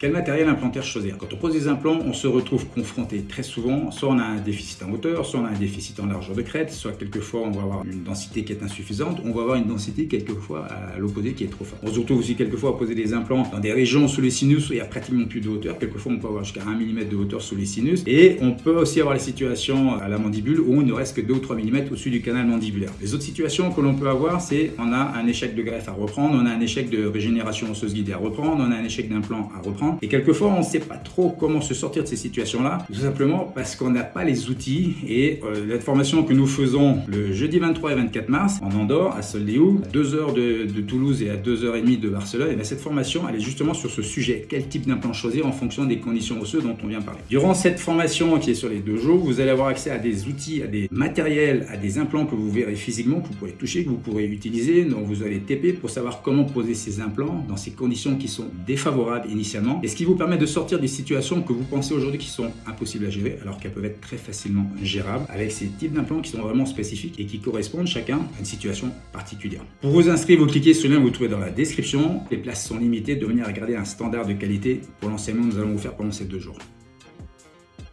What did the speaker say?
Quel matériel implantaire choisir? Quand on pose des implants, on se retrouve confronté très souvent, soit on a un déficit en hauteur, soit on a un déficit en largeur de crête, soit quelquefois on va avoir une densité qui est insuffisante, on va avoir une densité quelquefois à l'opposé qui est trop forte. On se retrouve aussi quelquefois à poser des implants dans des régions sous les sinus où il n'y a pratiquement plus de hauteur, quelquefois on peut avoir jusqu'à 1 mm de hauteur sous les sinus, et on peut aussi avoir les situations à la mandibule où il ne reste que 2 ou 3 mm au-dessus du canal mandibulaire. Les autres situations que l'on peut avoir, c'est on a un échec de greffe à reprendre, on a un échec de régénération osseuse guidée à reprendre, on a un échec d'implant à reprendre, et quelquefois, on ne sait pas trop comment se sortir de ces situations-là, tout simplement parce qu'on n'a pas les outils. Et euh, la formation que nous faisons le jeudi 23 et 24 mars en Andorre, à Soldéou, à 2 heures de, Toulouse et à 2h30 de Barcelone, et bien cette formation, elle est justement sur ce sujet. Quel type d'implant choisir en fonction des conditions osseuses dont on vient parler. Durant cette formation qui est sur les deux jours, vous allez avoir accès à des outils, à des matériels, à des implants que vous verrez physiquement, que vous pourrez toucher, que vous pourrez utiliser, dont vous allez TP pour savoir comment poser ces implants dans ces conditions qui sont défavorables initialement. Et ce qui vous permet de sortir des situations que vous pensez aujourd'hui qui sont impossibles à gérer, alors qu'elles peuvent être très facilement gérables avec ces types d'implants qui sont vraiment spécifiques et qui correspondent chacun à une situation particulière. Pour vous inscrire, vous cliquez sur le lien que vous trouvez dans la description. Les places sont limitées, de venir regarder un standard de qualité pour l'enseignement que nous allons vous faire pendant ces deux jours.